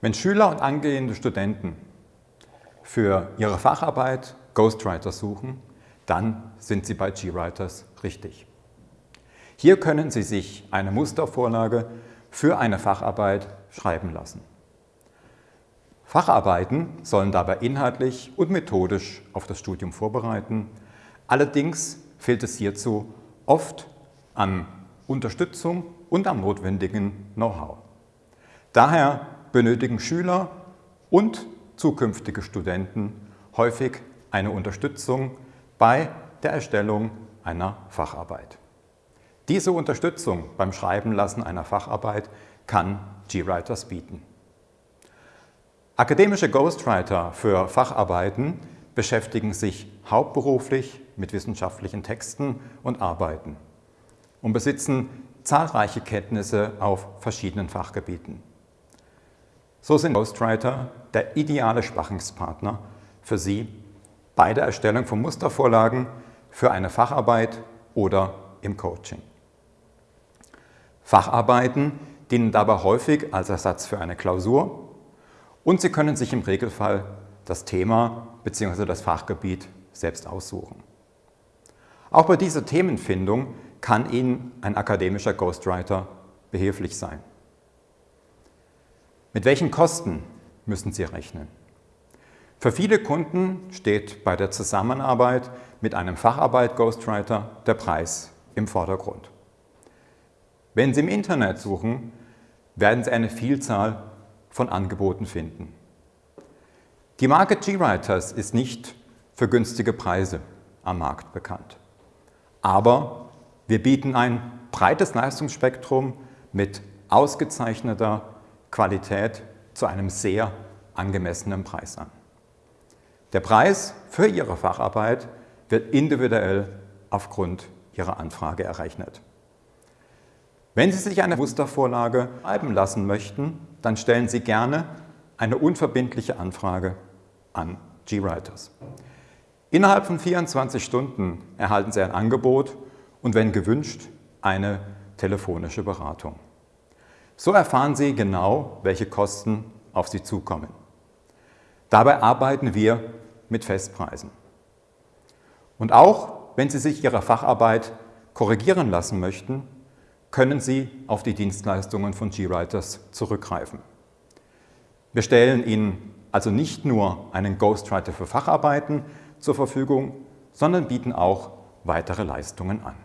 Wenn Schüler und angehende Studenten für ihre Facharbeit Ghostwriter suchen, dann sind Sie bei GWriters richtig. Hier können Sie sich eine Mustervorlage für eine Facharbeit schreiben lassen. Facharbeiten sollen dabei inhaltlich und methodisch auf das Studium vorbereiten. Allerdings fehlt es hierzu oft an Unterstützung und am notwendigen Know-how. Daher benötigen Schüler und zukünftige Studenten häufig eine Unterstützung bei der Erstellung einer Facharbeit. Diese Unterstützung beim Schreiben lassen einer Facharbeit kann GWriters bieten. Akademische Ghostwriter für Facharbeiten beschäftigen sich hauptberuflich mit wissenschaftlichen Texten und Arbeiten und besitzen zahlreiche Kenntnisse auf verschiedenen Fachgebieten. So sind Ghostwriter der ideale Sparringspartner für Sie bei der Erstellung von Mustervorlagen für eine Facharbeit oder im Coaching. Facharbeiten dienen dabei häufig als Ersatz für eine Klausur und Sie können sich im Regelfall das Thema bzw. das Fachgebiet selbst aussuchen. Auch bei dieser Themenfindung kann Ihnen ein akademischer Ghostwriter behilflich sein. Mit welchen Kosten müssen Sie rechnen? Für viele Kunden steht bei der Zusammenarbeit mit einem Facharbeit-Ghostwriter der Preis im Vordergrund. Wenn Sie im Internet suchen, werden Sie eine Vielzahl von Angeboten finden. Die Marke GWriters ist nicht für günstige Preise am Markt bekannt. Aber wir bieten ein breites Leistungsspektrum mit ausgezeichneter Qualität zu einem sehr angemessenen Preis an. Der Preis für Ihre Facharbeit wird individuell aufgrund Ihrer Anfrage errechnet. Wenn Sie sich eine Mustervorlage schreiben lassen möchten, dann stellen Sie gerne eine unverbindliche Anfrage an GWriters. Innerhalb von 24 Stunden erhalten Sie ein Angebot und wenn gewünscht, eine telefonische Beratung. So erfahren Sie genau, welche Kosten auf Sie zukommen. Dabei arbeiten wir mit Festpreisen. Und auch wenn Sie sich Ihre Facharbeit korrigieren lassen möchten, können Sie auf die Dienstleistungen von GWriters zurückgreifen. Wir stellen Ihnen also nicht nur einen Ghostwriter für Facharbeiten zur Verfügung, sondern bieten auch weitere Leistungen an.